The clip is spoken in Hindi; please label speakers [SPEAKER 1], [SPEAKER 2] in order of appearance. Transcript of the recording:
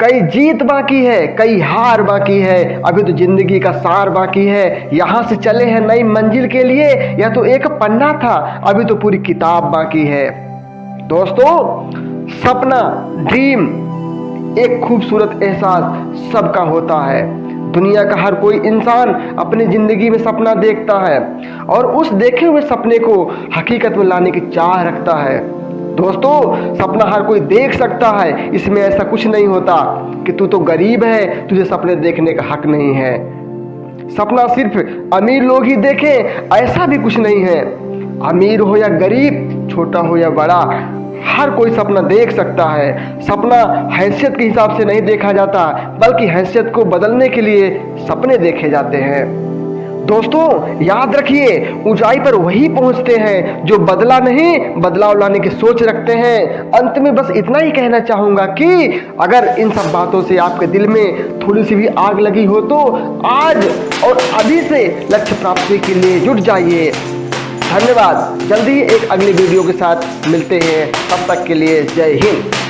[SPEAKER 1] कई जीत बाकी है, कई हार बाकी है, अभी तो ज़िंदगी का सार बाकी है। यहाँ से चले हैं नई मंजिल के लिए, यह तो एक पन्ना था, अभी तो पूरी किताब बाकी है। दोस्तों, सपना ड्रीम एक खूबसूरत एहसास सबका होता है। दुनिया का हर कोई इंसान अपनी ज़िंदगी में सपना देखता है और उस देखे हुए सपने को हकीकत में लाने की चाह रखता है। दोस्तों, सपना हर कोई देख सकता है। इसमें ऐसा कुछ नहीं होता कि तू तो गरीब है, तुझे सपने देखने का हक नहीं है। सपना सिर्फ़ अमीर लोग ही देखें, ऐसा भी कुछ नहीं है। अमीर हो या गरीब, छोटा हो या बड़ा, हर कोई सपना देख सकता है। सपना हैसियत के हिसाब से नहीं देखा जाता, बल्कि हैसियत को बदलने के लिए सपने देखे जाते हैं। दोस्तों, याद रखिए, ऊंचाई पर वही पहुँचते हैं जो बदला नहीं, बदलाव लाने की सोच रखते हैं। अंत में बस इतना ही कहना चाहूँगा कि अगर इन सब बातों से आपके दिल में थोड़ी सी भी आग लगी हो तो आज और अभी से लक्ष्य प्राप्ति के लिए जुट जाइए। धन्यवाद। जल्दी ही एक अगली वीडियो के साथ मिलते हैं। तब तक के लिए जय हिंद।